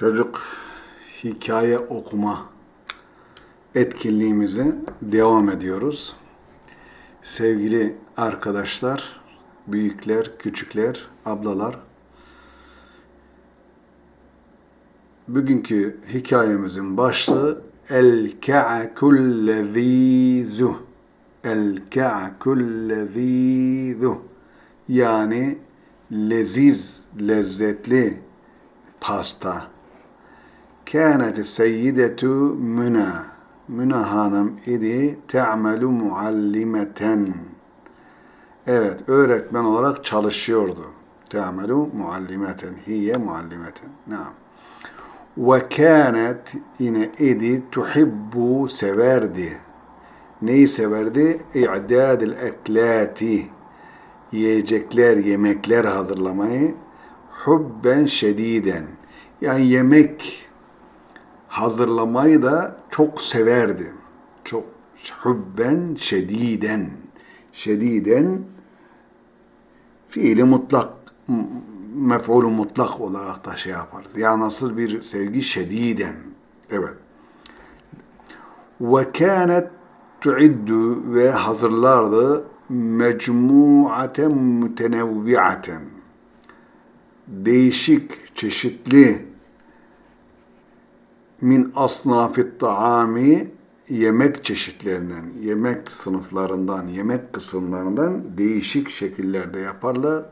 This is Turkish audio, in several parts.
Çocuk hikaye okuma etkinliğimize devam ediyoruz. Sevgili arkadaşlar, büyükler, küçükler, ablalar, bugünkü hikayemizin başlığı El Ka'kullezizu El Ka'kullezizu yani leziz, lezzetli pasta. Kânet seyyidetu Müna. Müna hanım idi te'melu muallimeten. Evet, öğretmen olarak çalışıyordu. Te'melu muallimeten. Hiye muallimeten. Naam. Ve kânet yine idi tuhibbu severdi. Neyi severdi? İ'dâdil eklâti. Yiyecekler, yemekler hazırlamayı hubben şediden. Yani yemek hazırlamayı da çok severdi. Çok hubben şediden. Şediden fiili mutlak mef'ulü mutlak olarak da şey yaparız. Ya nasıl bir sevgi şediden. Evet. Ve kânet tuiddu ve hazırlardı mecmuaten mütenevviaten değişik, çeşitli min asnafit taami yemek çeşitlerinden, yemek sınıflarından, yemek kısımlarından değişik şekillerde yaparlar.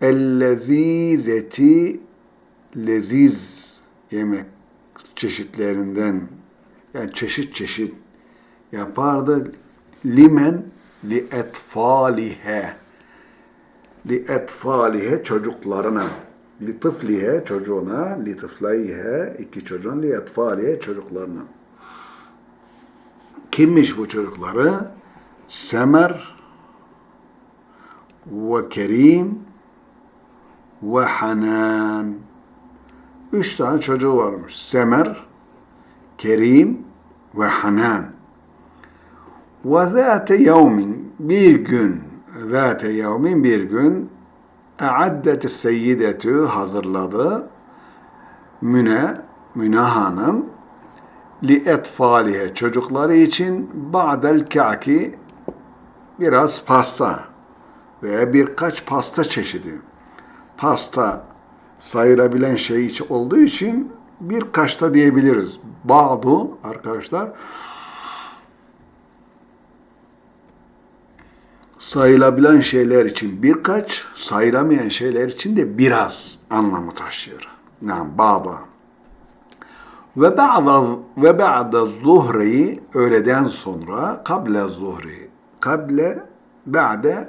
Ellezizeti leziz yemek çeşitlerinden yani çeşit çeşit yapardı. Limen li etfalihe li etfalihe çocuklarına li tıflihe çocuğuna li tıflayhe iki çocuğun li etfalihe çocuklarına. Kimmiş bu çocukları? Semer ve Kerim ve Hanan. Üç tane çocuğu varmış. Semer Kerim ve Hanan. Ve zâte yevmin bir gün zâte yevmin bir gün e'addet seyyidetü hazırladı Müne, Müne Hanım li etfalihe çocukları için ba'del ka'ki biraz pasta veya birkaç pasta çeşidi. Pasta sayılabilen şey olduğu için birkaç da diyebiliriz. Bazı arkadaşlar sayılabilen şeyler için birkaç, sayılamayan şeyler için de biraz anlamı taşıyor. Yani baba. Ve ba'da ve ba'da zuhri öğleden sonra kable zuhri kable ba'de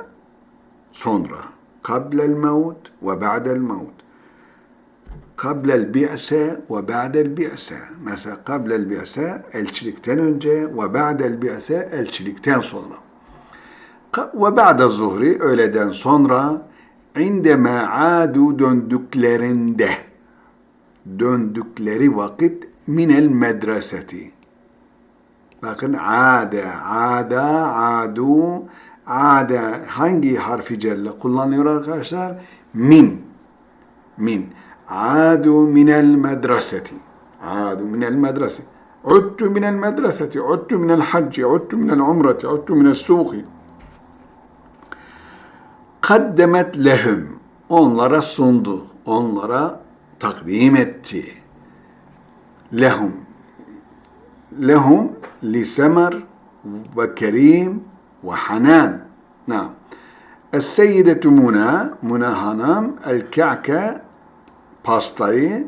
sonra kablel mevt ve ba'del mevt kablel bi'se ve ba'del bi'se mesela kablel bi'se elçilikten önce ve ba'del bi'se elçilikten sonra ve ba'de zuhri öğleden sonra indeme adu döndüklerinde döndükleri vakit minel medreseti bakın ade ada adu ade hangi harfi celle kullanıyor arkadaşlar min min adu minel medreseti adu minel medreseti عدت من المدرسة عدت من الحج عدت من العمرة عدت من السوق kaddemet lehum onlara sundu, onlara takdim etti. Lehum lehum li semer ve kerim ve hanan. Naam. Es-seyyidetu Muna, Muna hanım el-ka'ke pastayı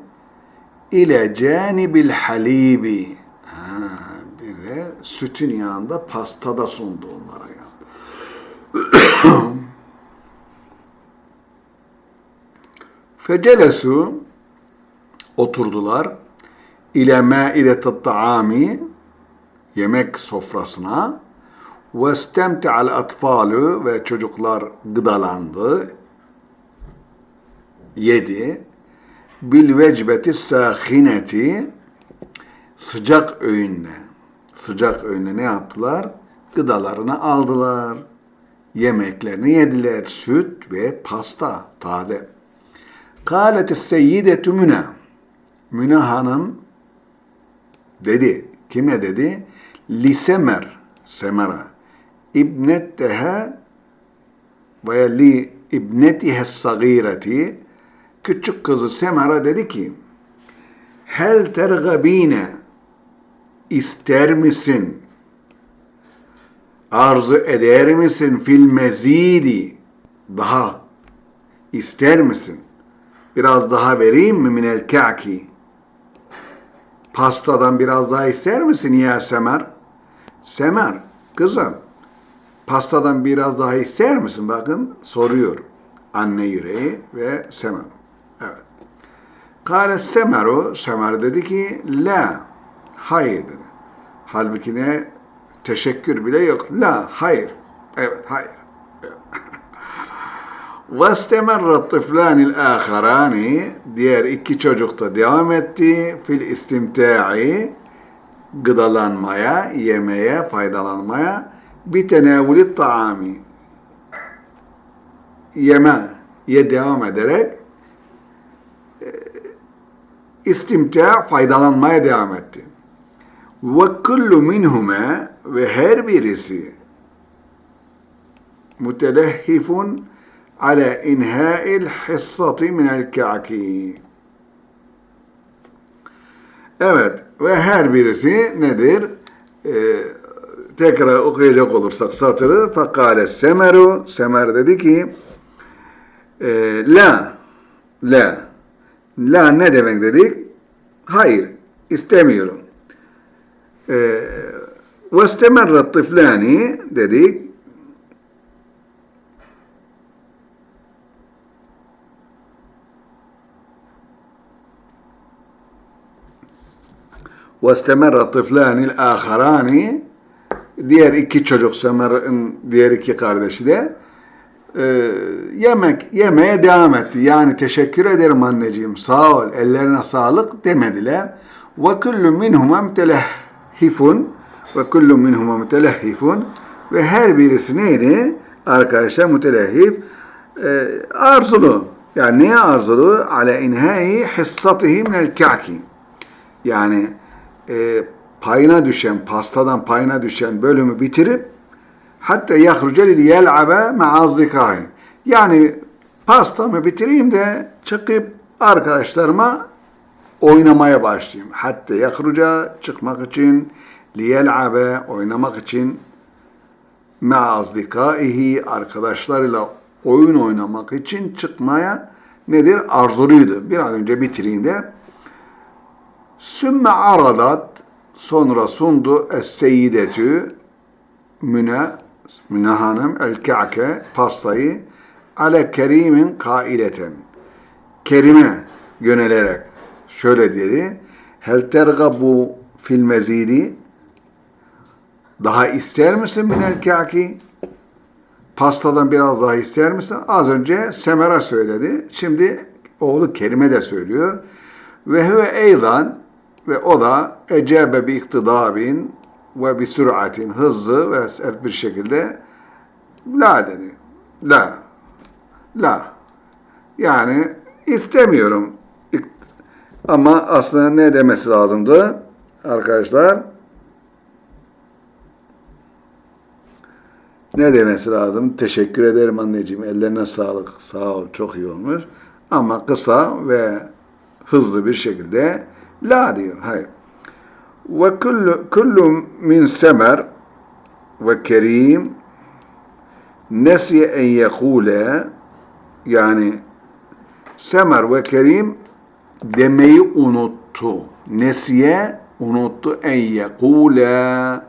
ile canibil halibi. Ha, bir de sütün yanında pasta da sundu onlara yani. Fecelesu oturdular ile maidetet taami yemek sofrasına ve istemte'al atfalu ve çocuklar gıdalandı yedi bil vecbeti sahineti sıcak öğünle sıcak öğünle ne yaptılar? Gıdalarını aldılar. Yemeklerini yediler. Süt ve pasta, taze. Kâlet seyyidetü müne. Müne Hanım dedi. Kime dedi? Lisemer, Semera. İbnetteha veya li ibnetihe sagireti küçük kızı Semera dedi ki Hel tergabine ister misin? Arzu eder misin fil mezidi? Daha ister misin? Biraz daha vereyim mi minel ka'ki? Pastadan biraz daha ister misin ya Semer? Semer, kızım, pastadan biraz daha ister misin? Bakın soruyor anne yüreği ve Semer. Evet. Kale Semeru, Semer dedi ki, la, hayır dedi. Halbuki ne? Teşekkür bile yok. La, hayır. Evet, hayır. واستمر الطفلان الآخران diğer iki çocuk da devam etti fil istimta'i gıdalanmaya, yemeye, faydalanmaya bir tenevülü taami yeme ye devam ederek istimta faydalanmaya devam etti. Ve kullu minhume ve her birisi mutelehhifun ala inha'il hissati minel ka'ki. Evet ve her birisi nedir? Ee, tekrar okuyacak olursak satırı fakale semeru semer dedi ki e, la la la ne demek dedik? Hayır istemiyorum. Ee, ve istemerrat tıflani dedik وَاسْتَمَرَّ الطِّفْلَانِ الْآخَرَانِ Diğer iki çocuk Semer'in diğer iki kardeşi de e, yemek yemeye devam etti. Yani teşekkür ederim anneciğim sağ ol ellerine sağlık demediler. Ve kullu minhuma mütelehhifun ve kullu minhuma mütelehhifun ve her birisi neydi? Arkadaşlar mütelehhif e, arzulu. Yani neye arzulu? Ala inhai hissatihi minel ka'ki. Yani e, payına düşen, pastadan payına düşen bölümü bitirip hatta yahruce lil yel'abe ma'azdikahi. Yani pastamı bitireyim de çıkıp arkadaşlarıma oynamaya başlayayım. Hatta yahruca çıkmak için liyel'abe oynamak için ma'azdikaihi arkadaşlarıyla oyun oynamak için çıkmaya nedir? Arzuluydu. Bir an önce bitireyim de Sümme aradat sonra sundu es-seyyidetü Müne Müne Hanım el-Ka'ke pastayı ale kerimin kaileten Kerime yönelerek şöyle dedi hel tergabu fil mezidi daha ister misin minel ka'ki pastadan biraz daha ister misin? Az önce Semera söyledi. Şimdi oğlu Kerime de söylüyor. Ve huve eydan ve o da ecebe bi iktidabin ve bi süratin hızlı ve sert bir şekilde la dedi. La. La. Yani istemiyorum. Ama aslında ne demesi lazımdı arkadaşlar? Ne demesi lazım? Teşekkür ederim anneciğim. Ellerine sağlık. Sağ ol. Çok iyi olmuş. Ama kısa ve hızlı bir şekilde La diyor. Hayır. Ve kullu, kullu min semer ve kerim nesiye en yekule yani semer ve kerim demeyi unuttu. Nesiye unuttu en yekule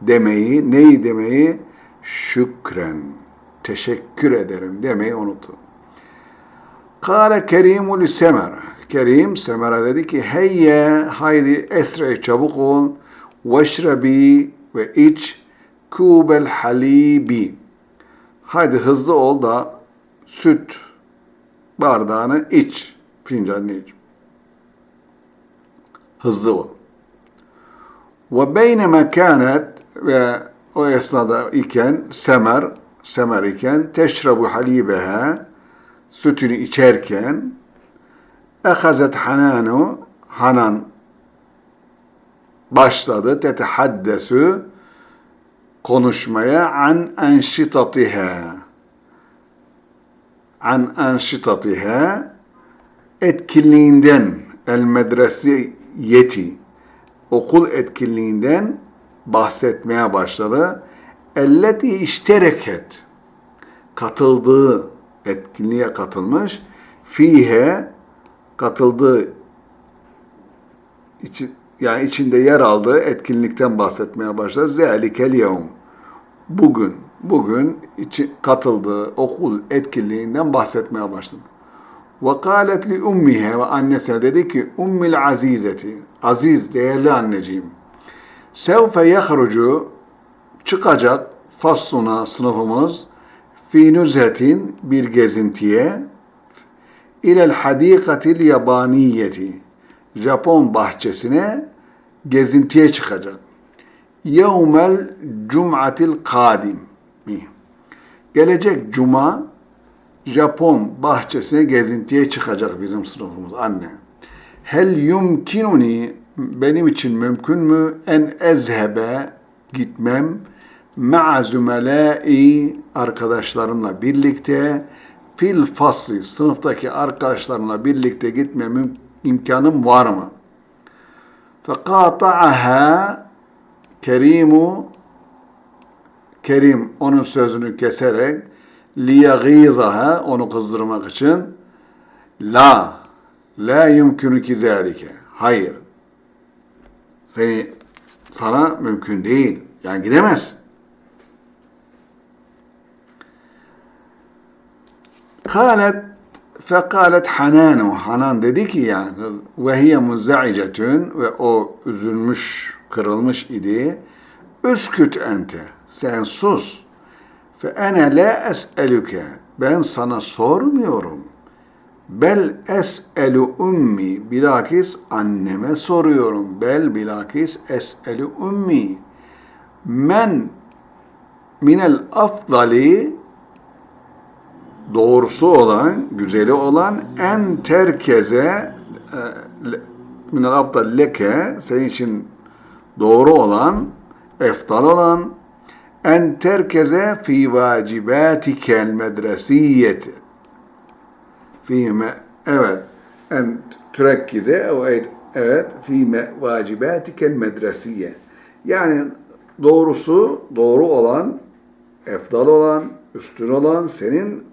demeyi, neyi demeyi? Şükren. Teşekkür ederim demeyi unuttu. Kâle kerimu li semer. Kerim Semer'e dedi ki heyye haydi esre çabuk ol veşrebi ve iç kubel halibi. Haydi hızlı ol da süt bardağını iç. Fincanını iç. Hızlı ol. Ve beyneme kânet ve o esnada iken Semer, Semer iken teşrabu halibeha sütünü içerken Ehazet Hananu Hanan başladı. Tetehaddesu konuşmaya an enşitatiha an enşitatiha etkinliğinden el medresiyeti okul etkinliğinden bahsetmeye başladı. Elleti iştereket katıldığı etkinliğe katılmış. Fihe katıldığı içi, yani içinde yer aldığı etkinlikten bahsetmeye başladı. Zelikel yevm. Bugün, bugün içi, katıldığı okul etkinliğinden bahsetmeye başladı. Ve kâlet li ummihe ve annesine dedi ki ummil azizeti, aziz değerli anneciğim. Sevfe yahrucu çıkacak fasluna sınıfımız fi nüzhetin bir gezintiye ilel hadikatil yabaniyeti. Japon bahçesine gezintiye çıkacak. Yevmel cum'atil kadim. Gelecek cuma Japon bahçesine gezintiye çıkacak bizim sınıfımız anne. Hel yumkinuni benim için mümkün mü? En ezhebe gitmem. Ma'a zümelâi arkadaşlarımla birlikte fil fasli sınıftaki arkadaşlarımla birlikte gitmem imkanım var mı? Fekata'aha Kerimu Kerim onun sözünü keserek liyagîzaha onu kızdırmak için la la yumkünü ki zâlike. Hayır. Seni sana mümkün değil. Yani gidemez kalet fekalet hananu hanan dedi ki yani ve hiye muzza'icetün ve o üzülmüş kırılmış idi üsküt ente sen sus Fe ene la es'eluke. Ben sana sormuyorum. Bel es'elu ummi. Bilakis anneme soruyorum. Bel bilakis es'elu ummi. Men minel afdali doğrusu olan, güzeli olan en terkeze e, minel afdal leke senin için doğru olan, eftal olan en terkeze fi vacibatikel medresiyeti. Fîme evet en türekkize evet fîme vacibatikel medresiye. Yani doğrusu doğru olan, efdal olan, üstün olan senin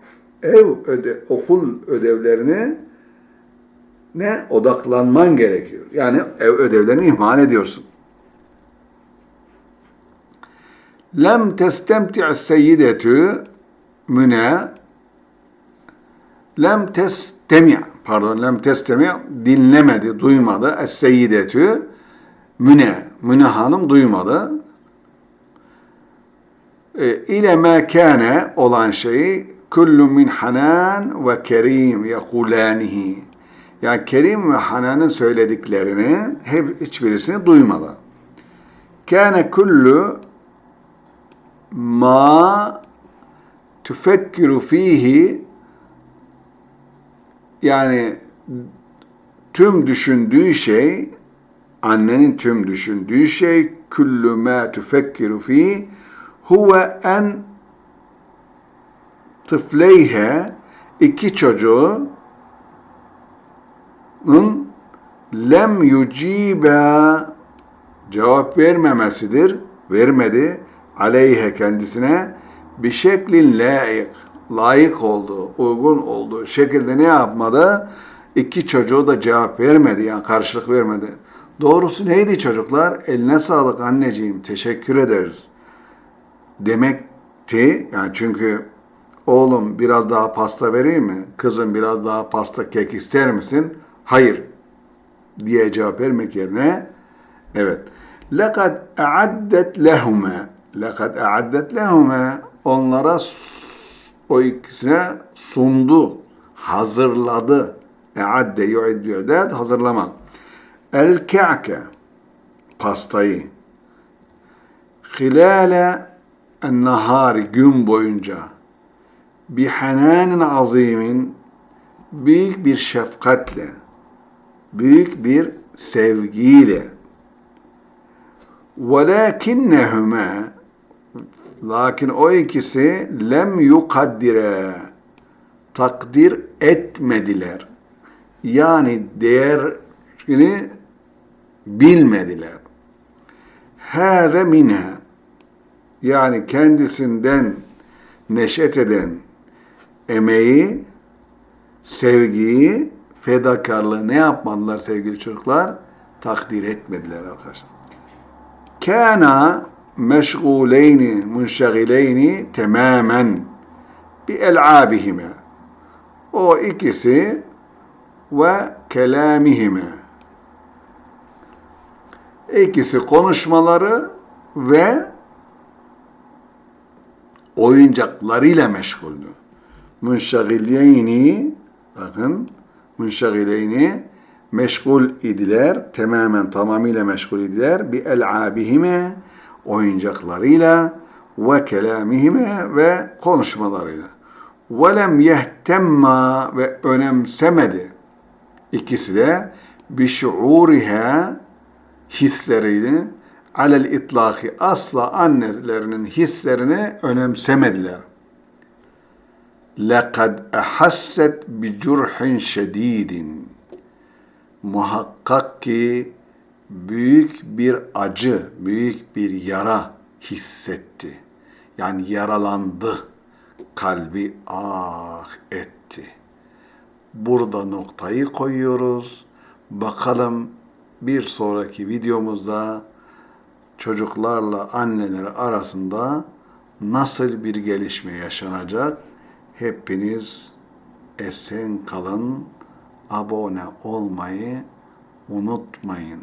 ev öde, okul ödevlerini ne odaklanman gerekiyor. Yani ev ödevlerini ihmal ediyorsun. Lem testemti' seyyidetü müne lem testemi' pardon lem testemi' dinlemedi, duymadı. Es-seyyidetü müne müne hanım duymadı. E, ile mekane olan şeyi kullu min hanan ve kerim yekulanihi yani Kerim ve Hanan'ın söylediklerini hep hiçbirisini duymadı. Kâne kullu ma tufekkiru fihi yani tüm düşündüğü şey annenin tüm düşündüğü şey kullu ma tufekkiru fihi huve en tıfleyhe iki çocuğun lem yucibe cevap vermemesidir. Vermedi aleyhe kendisine bir şeklin layık, layık olduğu, uygun olduğu şekilde ne yapmadı? İki çocuğu da cevap vermedi, yani karşılık vermedi. Doğrusu neydi çocuklar? Eline sağlık anneciğim, teşekkür ederiz. Demekti, yani çünkü oğlum biraz daha pasta vereyim mi? Kızım biraz daha pasta kek ister misin? Hayır diye cevap vermek yerine evet. لَقَدْ اَعَدَّتْ لَهُمَا لَقَدْ اَعَدَّتْ لَهُمَا Onlara o ikisine sundu, hazırladı. E'adde yu'iddu yu'dad, hazırlamak. El ke'ke, pastayı. Hilale en nahari, gün boyunca. Bi hananin azimin, büyük bir şefkatle, büyük bir sevgiyle. وَلَكِنَّهُمَا Lakin o ikisi lem yukaddire takdir etmediler. Yani değerini bilmediler. Hâve minha yani kendisinden neşet eden emeği, sevgiyi, fedakarlığı ne yapmadılar sevgili çocuklar? Takdir etmediler arkadaşlar. Kana meşguleyni, munşagileyni tamamen bi el'abihime. O ikisi ve kelamihime. İkisi konuşmaları ve oyuncaklarıyla meşguldü. Münşagileyni bakın münşagileyni meşgul idiler. Tamamen tamamıyla meşgul idiler. Bi el'abihime oyuncaklarıyla ve kelamihime ve konuşmalarıyla. Ve lem yehtemma ve önemsemedi. İkisi de bi şuuriha hislerini alel itlaki asla annelerinin hislerini önemsemediler. لَقَدْ اَحَسَّتْ بِجُرْحٍ شَد۪يدٍ Muhakkak ki büyük bir acı, büyük bir yara hissetti. Yani yaralandı. Kalbi ah etti. Burada noktayı koyuyoruz. Bakalım bir sonraki videomuzda çocuklarla anneleri arasında nasıl bir gelişme yaşanacak? Hepiniz esen kalın, abone olmayı unutmayın.